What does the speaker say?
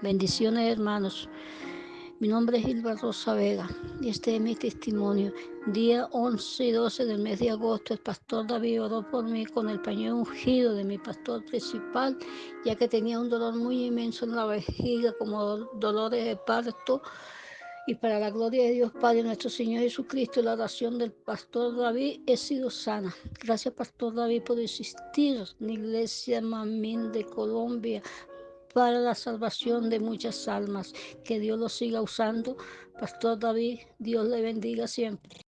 Bendiciones, hermanos. Mi nombre es Hilda Rosa Vega y este es mi testimonio. Día 11 y 12 del mes de agosto, el pastor David oró por mí con el pañuelo ungido de mi pastor principal, ya que tenía un dolor muy inmenso en la vejiga, como dolores de parto. Y para la gloria de Dios Padre, nuestro Señor Jesucristo, la oración del pastor David, he sido sana. Gracias, pastor David, por existir en la iglesia Mamín de Colombia para la salvación de muchas almas. Que Dios lo siga usando. Pastor David, Dios le bendiga siempre.